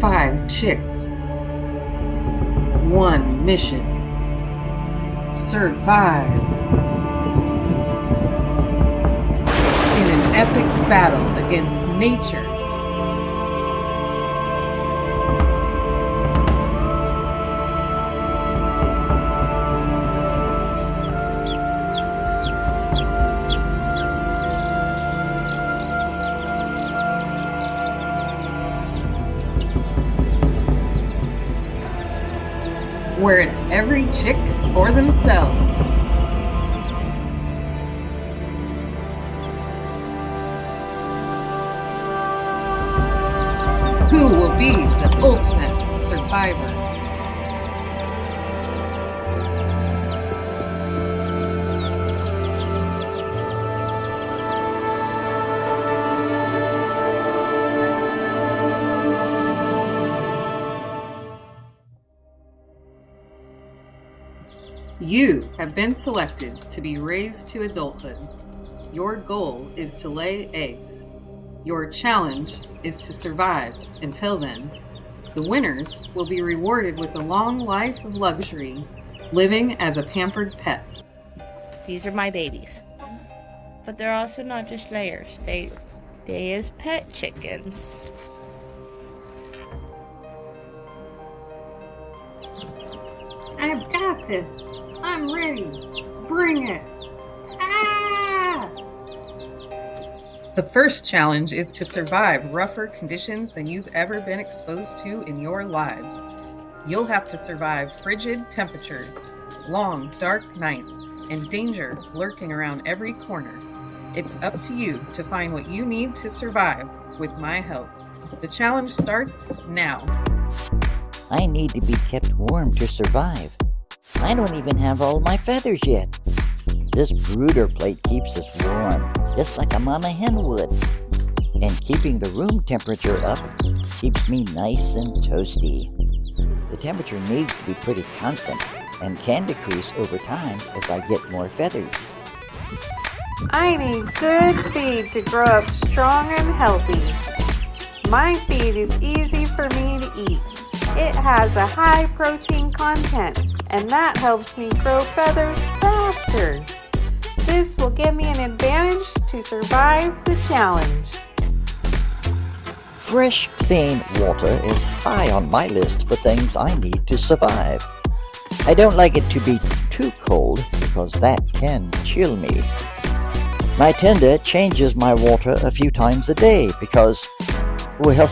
Five chicks. One mission. Survive. In an epic battle against nature. Where it's every chick for themselves. Who will be the ultimate survivor? You have been selected to be raised to adulthood. Your goal is to lay eggs. Your challenge is to survive until then. The winners will be rewarded with a long life of luxury, living as a pampered pet. These are my babies. But they're also not just layers. They they is pet chickens. I've got this. I'm ready. Bring it. Ah! The first challenge is to survive rougher conditions than you've ever been exposed to in your lives. You'll have to survive frigid temperatures, long, dark nights, and danger lurking around every corner. It's up to you to find what you need to survive with my help. The challenge starts now. I need to be kept warm to survive. I don't even have all my feathers yet. This brooder plate keeps us warm, just like a mama hen would. And keeping the room temperature up keeps me nice and toasty. The temperature needs to be pretty constant and can decrease over time as I get more feathers. I need good feed to grow up strong and healthy. My feed is easy for me to eat. It has a high protein content and that helps me grow feathers faster. This will give me an advantage to survive the challenge. Fresh, clean water is high on my list for things I need to survive. I don't like it to be too cold because that can chill me. My tender changes my water a few times a day because, well,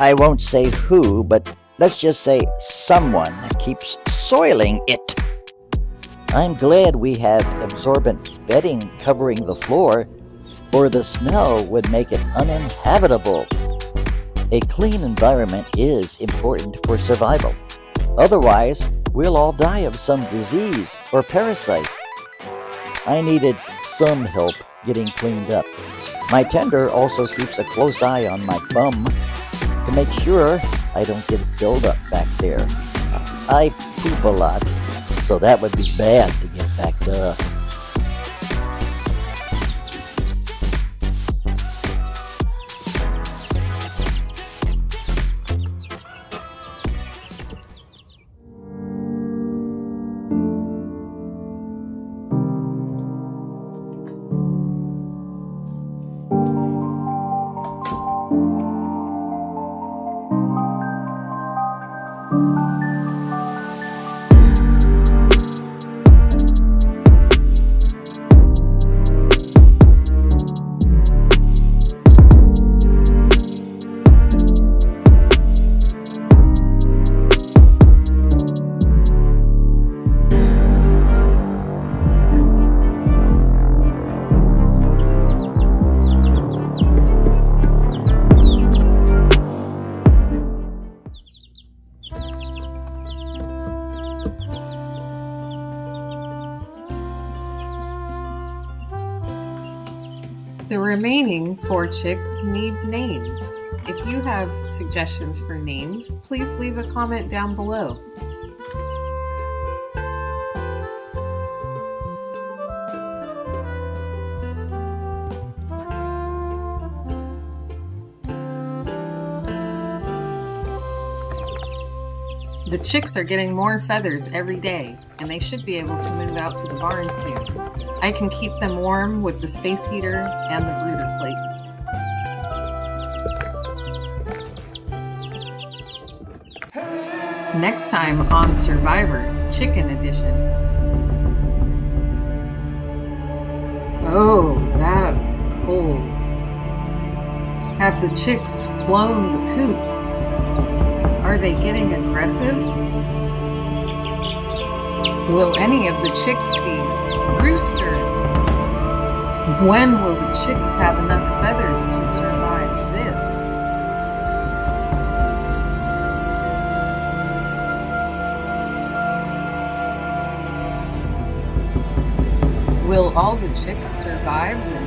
I won't say who, but let's just say someone keeps soiling it. I'm glad we have absorbent bedding covering the floor, or the smell would make it uninhabitable. A clean environment is important for survival. Otherwise, we'll all die of some disease or parasite. I needed some help getting cleaned up. My tender also keeps a close eye on my bum to make sure I don't get buildup back there. I poop a lot, so that would be bad to get backed up. The remaining four chicks need names. If you have suggestions for names, please leave a comment down below. The chicks are getting more feathers every day, and they should be able to move out to the barn soon. I can keep them warm with the space heater and the brooder plate. Next time on Survivor Chicken Edition. Oh, that's cold. Have the chicks flown the coop? Are they getting aggressive? Will any of the chicks be roosters? When will the chicks have enough feathers to survive this? Will all the chicks survive the